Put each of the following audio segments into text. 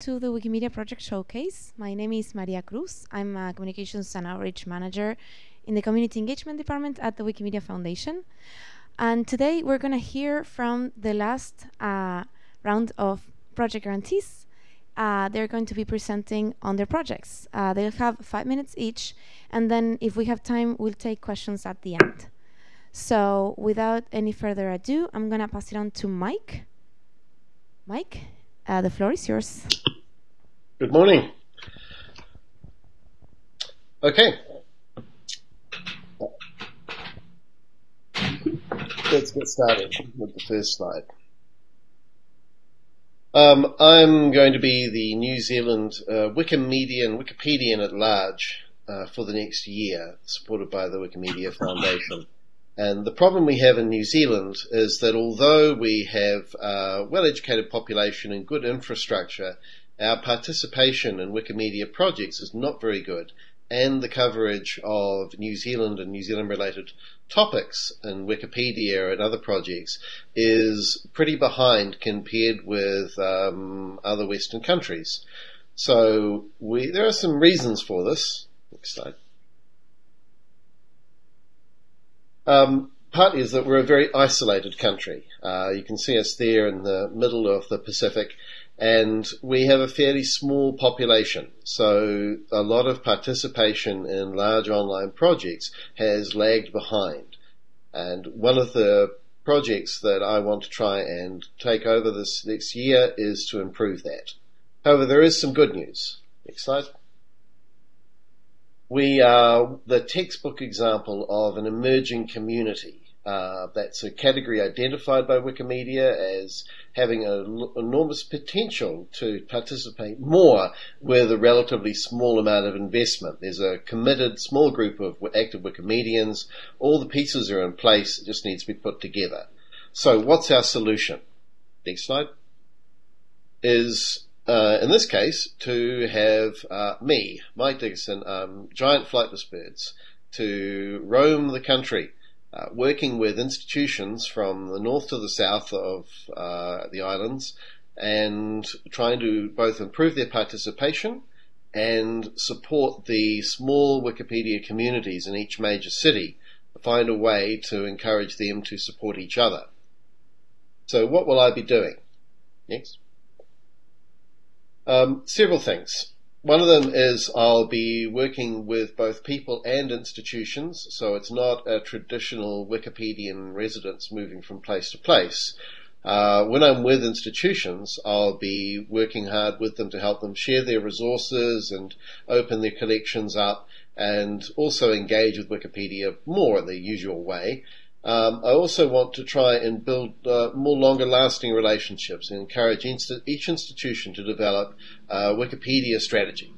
to the Wikimedia Project Showcase. My name is Maria Cruz. I'm a Communications and Outreach Manager in the Community Engagement Department at the Wikimedia Foundation. And today we're going to hear from the last uh, round of project grantees. Uh, they're going to be presenting on their projects. Uh, they'll have five minutes each, and then if we have time, we'll take questions at the end. So without any further ado, I'm going to pass it on to Mike. Mike, uh, the floor is yours. Good morning. Okay. Let's get started with the first slide. Um, I'm going to be the New Zealand uh, Wikimedian, Wikipedian at large uh, for the next year, supported by the Wikimedia Foundation. And the problem we have in New Zealand is that although we have a well-educated population and good infrastructure, our participation in Wikimedia projects is not very good, and the coverage of New Zealand and New Zealand related topics in Wikipedia and other projects is pretty behind compared with um, other Western countries. So we, there are some reasons for this. Next slide. Um, partly is that we're a very isolated country. Uh, you can see us there in the middle of the Pacific, and we have a fairly small population. So a lot of participation in large online projects has lagged behind. And one of the projects that I want to try and take over this next year is to improve that. However, there is some good news. Next slide. We are the textbook example of an emerging community. Uh, that's a category identified by Wikimedia as having an enormous potential to participate more with a relatively small amount of investment. There's a committed small group of active Wikimedians. All the pieces are in place. It just needs to be put together. So what's our solution? Next slide. Is uh, in this case, to have uh, me, Mike Dickison, um, giant flightless birds, to roam the country, uh, working with institutions from the north to the south of uh, the islands, and trying to both improve their participation and support the small Wikipedia communities in each major city, find a way to encourage them to support each other. So, what will I be doing? Next. Um, several things. One of them is I'll be working with both people and institutions, so it's not a traditional Wikipedian residence moving from place to place. Uh, when I'm with institutions, I'll be working hard with them to help them share their resources and open their collections up and also engage with Wikipedia more in the usual way. Um, I also want to try and build uh, more longer lasting relationships and encourage each institution to develop a Wikipedia strategy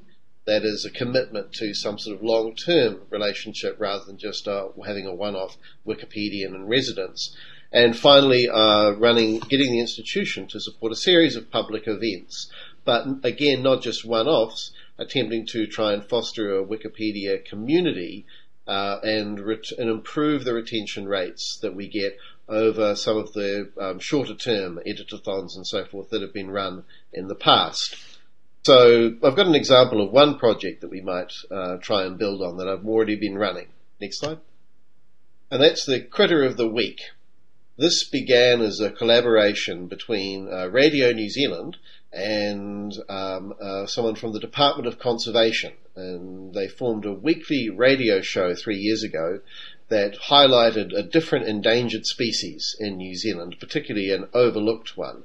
that is a commitment to some sort of long term relationship rather than just uh, having a one off Wikipedian in residence. And finally, uh, running, getting the institution to support a series of public events. But again, not just one offs, attempting to try and foster a Wikipedia community uh, and, ret- and improve the retention rates that we get over some of the um, shorter term editathons and so forth that have been run in the past. So I've got an example of one project that we might uh, try and build on that I've already been running. Next slide. And that's the Critter of the Week. This began as a collaboration between uh, Radio New Zealand and um, uh, someone from the Department of Conservation. And they formed a weekly radio show three years ago that highlighted a different endangered species in New Zealand, particularly an overlooked one.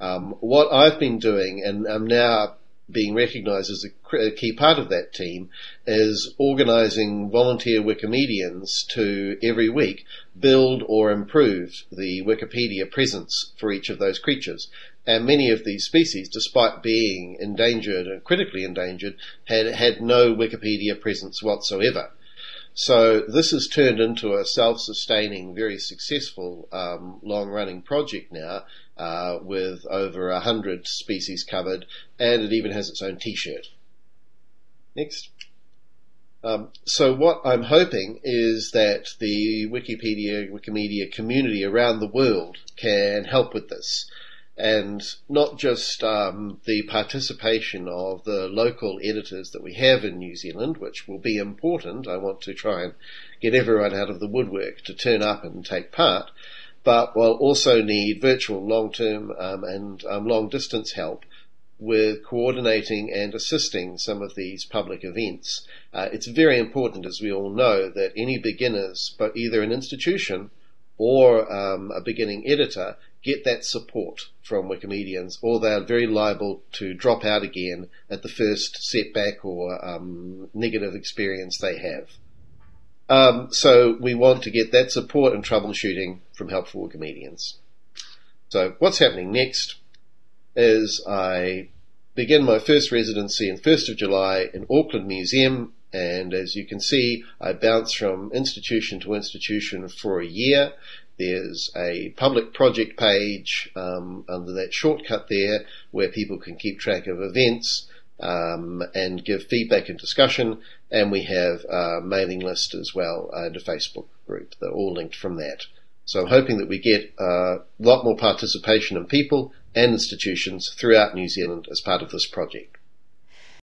Um, what I've been doing, and I'm now being recognised as a key part of that team, is organising volunteer Wikimedians to every week build or improve the Wikipedia presence for each of those creatures. And many of these species, despite being endangered and critically endangered, had had no Wikipedia presence whatsoever. So this has turned into a self-sustaining, very successful, um, long-running project now, uh, with over a hundred species covered, and it even has its own T-shirt. Next. Um, so what I'm hoping is that the Wikipedia, Wikimedia community around the world can help with this. And not just um, the participation of the local editors that we have in New Zealand, which will be important. I want to try and get everyone out of the woodwork to turn up and take part, but we'll also need virtual long-term um, and um, long-distance help with coordinating and assisting some of these public events. Uh, it's very important, as we all know, that any beginners, but either an institution or um, a beginning editor, get that support from Wikimedians, or they're very liable to drop out again at the first setback or um, negative experience they have. Um, so we want to get that support and troubleshooting from helpful Wikimedians. So what's happening next? is I begin my first residency in 1st of July in Auckland Museum and as you can see I bounce from institution to institution for a year. There's a public project page um, under that shortcut there where people can keep track of events um, and give feedback and discussion and we have a mailing list as well and a Facebook group. They're all linked from that. So I'm hoping that we get a lot more participation in people and institutions throughout New Zealand as part of this project.